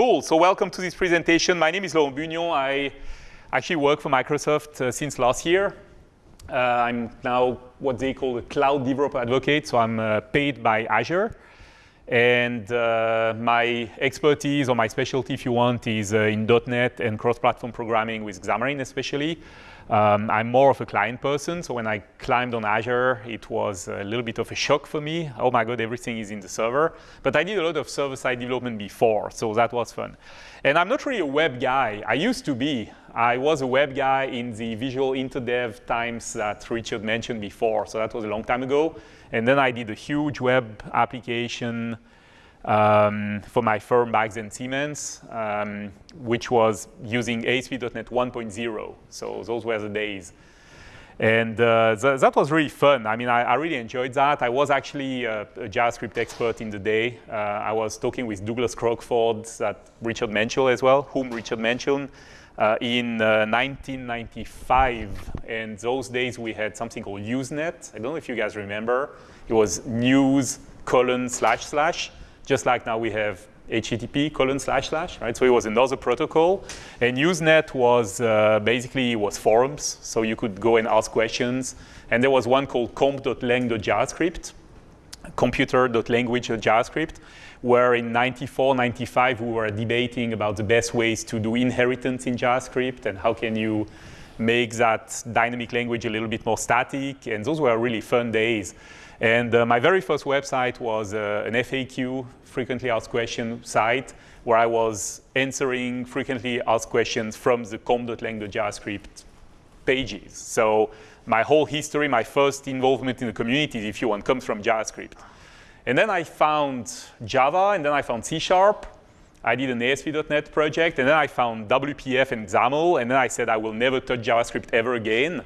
Cool, so welcome to this presentation. My name is Laurent Bugnion. I actually work for Microsoft uh, since last year. Uh, I'm now what they call a cloud developer advocate, so I'm uh, paid by Azure. And uh, my expertise or my specialty, if you want, is uh, in .NET and cross-platform programming with Xamarin especially. Um, I'm more of a client person, so when I climbed on Azure, it was a little bit of a shock for me. Oh my God, everything is in the server. But I did a lot of server-side development before, so that was fun. And I'm not really a web guy. I used to be. I was a web guy in the visual interdev times that Richard mentioned before, so that was a long time ago. And then I did a huge web application um, for my firm back then Siemens, um, which was using ASP.NET 1.0. So those were the days. And uh, th that was really fun. I mean, I, I, really enjoyed that. I was actually a, a JavaScript expert in the day. Uh, I was talking with Douglas Crockford, that Richard mentioned as well, whom Richard mentioned, uh, in 1995. Uh, and those days we had something called Usenet. I don't know if you guys remember. It was news colon slash slash just like now we have HTTP colon slash slash, right? So it was another protocol. And Usenet was uh, basically it was forums, so you could go and ask questions. And there was one called comp.lang.javascript, computer.language.javascript, where in 94, 95, we were debating about the best ways to do inheritance in JavaScript and how can you make that dynamic language a little bit more static. And those were really fun days. And uh, my very first website was uh, an FAQ, frequently asked question site, where I was answering frequently asked questions from the com.lang.javascript pages. So my whole history, my first involvement in the community, if you want, comes from JavaScript. And then I found Java, and then I found C Sharp. I did an ASP.NET project, and then I found WPF and XAML, and then I said I will never touch JavaScript ever again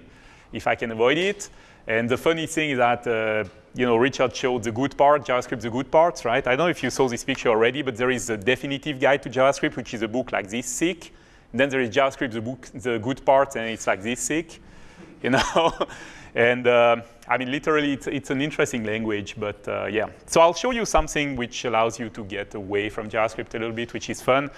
if I can avoid it. And the funny thing is that uh, you know, Richard showed the good part, JavaScript the good parts, right? I don't know if you saw this picture already, but there is a definitive guide to JavaScript, which is a book like this thick. Then there is JavaScript, the book, the good part, and it's like this thick, you know? and uh, I mean, literally, it's, it's, an interesting language, but uh, yeah. So I'll show you something which allows you to get away from JavaScript a little bit, which is fun.